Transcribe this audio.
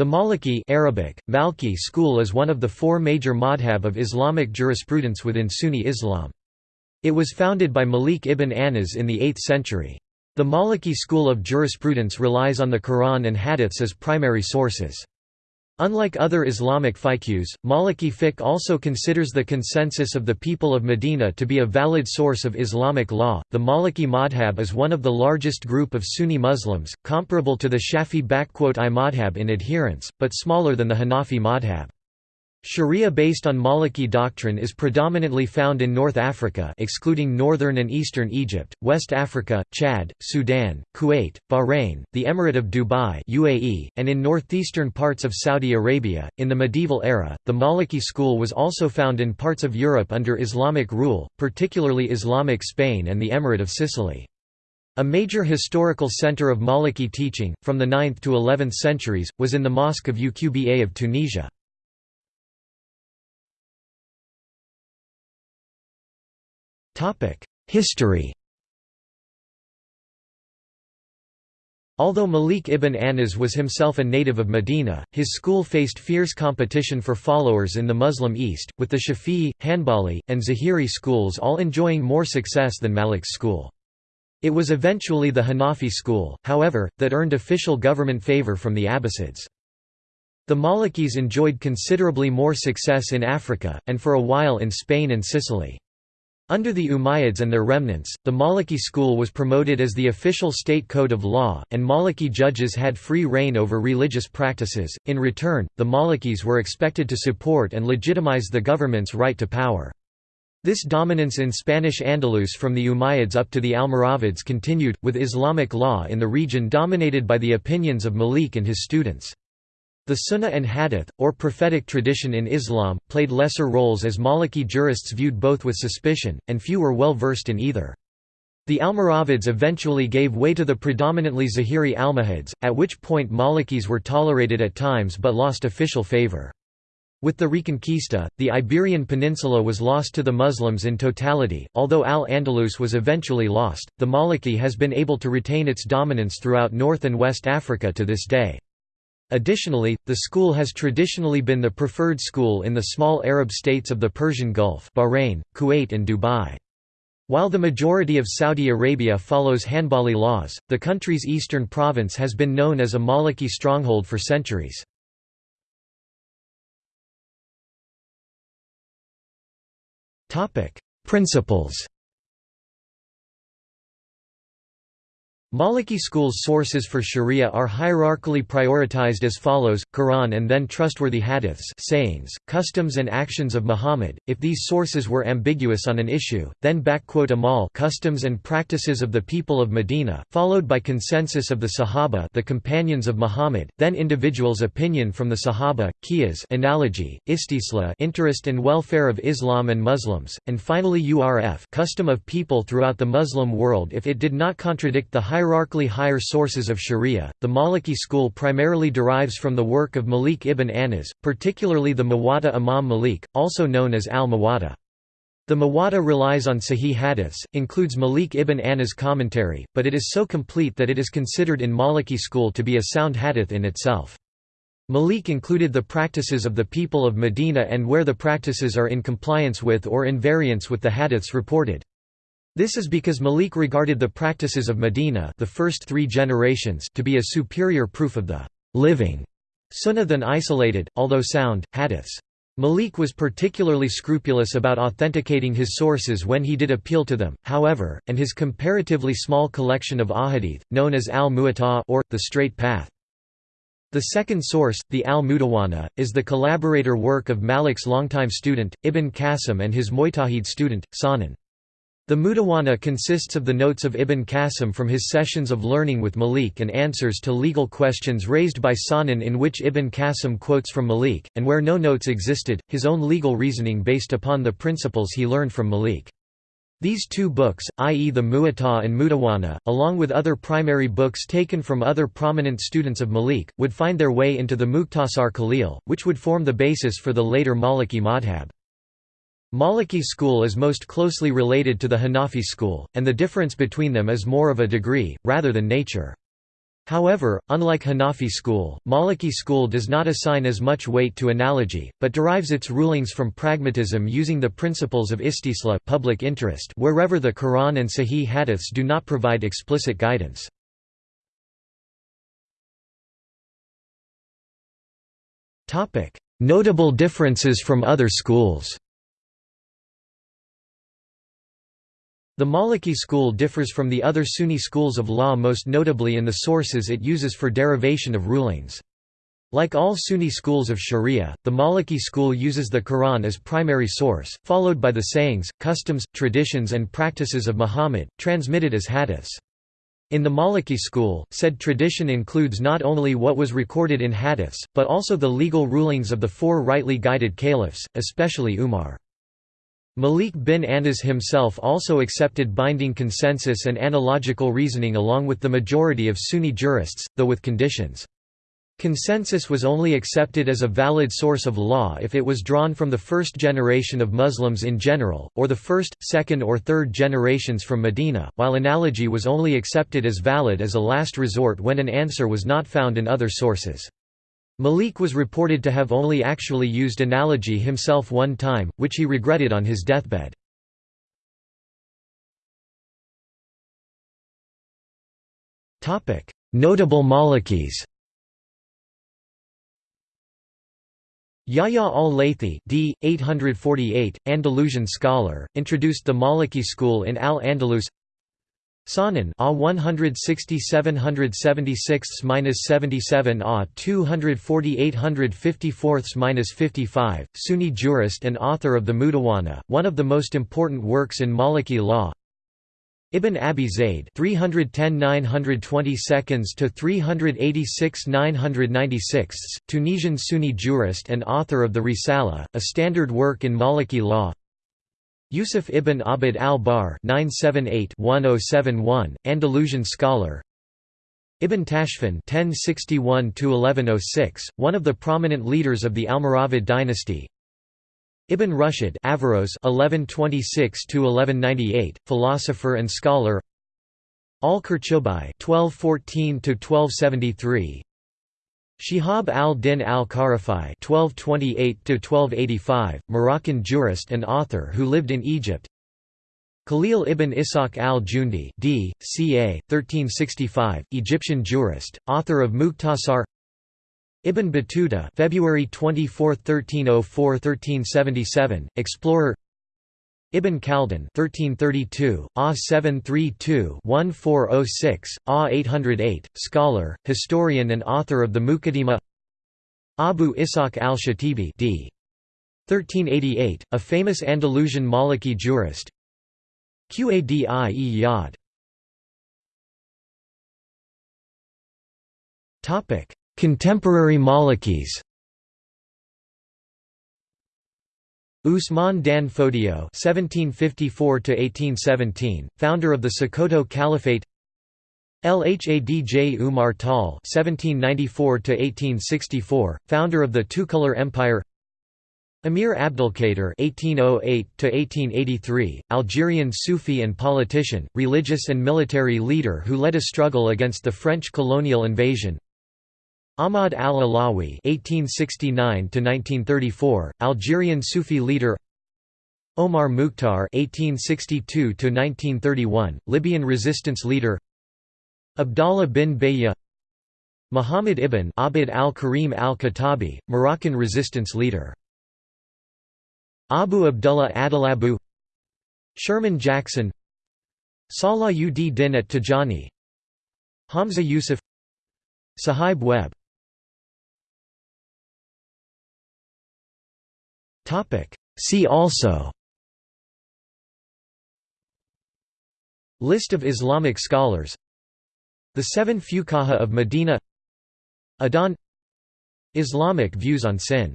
The Maliki Arabic, Malki school is one of the four major madhab of Islamic jurisprudence within Sunni Islam. It was founded by Malik ibn Anas in the 8th century. The Maliki school of jurisprudence relies on the Quran and hadiths as primary sources. Unlike other Islamic fiqhs, Maliki fiqh also considers the consensus of the people of Medina to be a valid source of Islamic law. The Maliki madhab is one of the largest group of Sunni Muslims, comparable to the Shafi I madhab in adherence, but smaller than the Hanafi madhab. Sharia based on Maliki doctrine is predominantly found in North Africa excluding northern and eastern Egypt, West Africa, Chad, Sudan, Kuwait, Bahrain, the Emirate of Dubai UAE, and in northeastern parts of Saudi Arabia. In the medieval era, the Maliki school was also found in parts of Europe under Islamic rule, particularly Islamic Spain and the Emirate of Sicily. A major historical center of Maliki teaching, from the 9th to 11th centuries, was in the Mosque of Uqba of Tunisia. History Although Malik ibn Anas was himself a native of Medina, his school faced fierce competition for followers in the Muslim East, with the Shafi'i, Hanbali, and Zahiri schools all enjoying more success than Malik's school. It was eventually the Hanafi school, however, that earned official government favor from the Abbasids. The Malikis enjoyed considerably more success in Africa, and for a while in Spain and Sicily. Under the Umayyads and their remnants, the Maliki school was promoted as the official state code of law, and Maliki judges had free reign over religious practices. In return, the Malikis were expected to support and legitimize the government's right to power. This dominance in Spanish Andalus from the Umayyads up to the Almoravids continued, with Islamic law in the region dominated by the opinions of Malik and his students. The Sunnah and Hadith, or prophetic tradition in Islam, played lesser roles as Maliki jurists viewed both with suspicion, and few were well versed in either. The Almoravids eventually gave way to the predominantly Zahiri Almohads, at which point Malikis were tolerated at times but lost official favor. With the Reconquista, the Iberian Peninsula was lost to the Muslims in totality. Although Al-Andalus was eventually lost, the Maliki has been able to retain its dominance throughout North and West Africa to this day. Additionally, the school has traditionally been the preferred school in the small Arab states of the Persian Gulf Bahrain, Kuwait and Dubai. While the majority of Saudi Arabia follows Hanbali laws, the country's eastern province has been known as a Maliki stronghold for centuries. Principles Maliki school's sources for sharia are hierarchically prioritized as follows, Quran and then trustworthy hadiths sayings, customs and actions of Muhammad, if these sources were ambiguous on an issue, then amal customs and practices of the people of Medina, followed by consensus of the Sahaba the companions of Muhammad, then individuals' opinion from the Sahaba, qiyas analogy, istisla interest and welfare of Islam and Muslims, and finally urf custom of people throughout the Muslim world if it did not contradict the hierarchically higher sources of sharia, the Maliki school primarily derives from the work of Malik ibn Anas, particularly the Muwatta Imam Malik, also known as al-Muwatta. The Muwatta relies on Sahih hadiths, includes Malik ibn Anas' commentary, but it is so complete that it is considered in Maliki school to be a sound hadith in itself. Malik included the practices of the people of Medina and where the practices are in compliance with or in variance with the hadiths reported. This is because Malik regarded the practices of Medina the first three generations to be a superior proof of the living sunnah than isolated, although sound, hadiths. Malik was particularly scrupulous about authenticating his sources when he did appeal to them, however, and his comparatively small collection of ahadith, known as al-Muwatta or, the Straight Path. The second source, the al-Mudawana, is the collaborator work of Malik's longtime student, Ibn Qasim and his Mujtahid student, Sahnun. The Mudawana consists of the notes of Ibn Qasim from his sessions of learning with Malik and answers to legal questions raised by Sahnun in which Ibn Qasim quotes from Malik, and where no notes existed, his own legal reasoning based upon the principles he learned from Malik. These two books, i.e. the Muwatta and Mudawana, along with other primary books taken from other prominent students of Malik, would find their way into the Mukhtasar Khalil, which would form the basis for the later Maliki madhab. Maliki school is most closely related to the Hanafi school, and the difference between them is more of a degree, rather than nature. However, unlike Hanafi school, Maliki school does not assign as much weight to analogy, but derives its rulings from pragmatism using the principles of istisla public interest wherever the Quran and Sahih hadiths do not provide explicit guidance. Notable differences from other schools The Maliki school differs from the other Sunni schools of law most notably in the sources it uses for derivation of rulings. Like all Sunni schools of Sharia, the Maliki school uses the Quran as primary source, followed by the sayings, customs, traditions and practices of Muhammad, transmitted as hadiths. In the Maliki school, said tradition includes not only what was recorded in hadiths, but also the legal rulings of the four rightly guided caliphs, especially Umar. Malik bin Anas himself also accepted binding consensus and analogical reasoning along with the majority of Sunni jurists, though with conditions. Consensus was only accepted as a valid source of law if it was drawn from the first generation of Muslims in general, or the first, second or third generations from Medina, while analogy was only accepted as valid as a last resort when an answer was not found in other sources. Malik was reported to have only actually used analogy himself one time, which he regretted on his deathbed. Notable Malikis Yahya al-Laythi d. 848, Andalusian scholar, introduced the Maliki school in Al-Andalus Sahnun A 160-776-77 A 240-854-55, Sunni jurist and author of the Mudawana, one of the most important works in Maliki law. Ibn Abi Zayd 310-922 to 386-996, Tunisian Sunni jurist and author of the Risala, a standard work in Maliki law. Yusuf ibn Abd al-Barr oh Andalusian scholar Ibn Tashfin (1061–1106), one of the prominent leaders of the Almoravid dynasty. Ibn Rushd Averroes (1126–1198), philosopher and scholar. Al-Qurtubi (1214–1273), Shihab al-Din al-Qarafi (1228–1285), Moroccan jurist and author who lived in Egypt. Khalil ibn Ishaq al-Jundi, d. ca. 1365, Egyptian jurist, author of Mukhtasar. Ibn Battuta, February 24, 1304–1377, explorer. Ibn Khaldun 1332, A 732-1406, A 808, scholar, historian and author of the Muqaddimah. Abu Ishaq al-Shatibi d. 1388, a famous Andalusian Maliki jurist. Qadi Yad. Contemporary Malikis Usman dan Fodio (1754–1817), founder of the Sokoto Caliphate. Lhadj Umar Tal (1794–1864), founder of the Toucouleur Empire. Emir Abdelkader (1808–1883), Algerian Sufi and politician, religious and military leader who led a struggle against the French colonial invasion. Ahmad al-Alawi (1869–1934), Algerian Sufi leader. Omar Mukhtar (1862–1931), Libyan resistance leader. Abdallah bin Bayya. Muhammad ibn Abd al-Karim al-Khattabi, Moroccan resistance leader. Abu Abdullah Adelabu. Sherman Jackson. Salah ud Din at Tajani. Hamza Yusuf. Suhaib Webb See also. List of Islamic scholars. The Seven Fuqaha of Medina. Adhan Islamic views on sin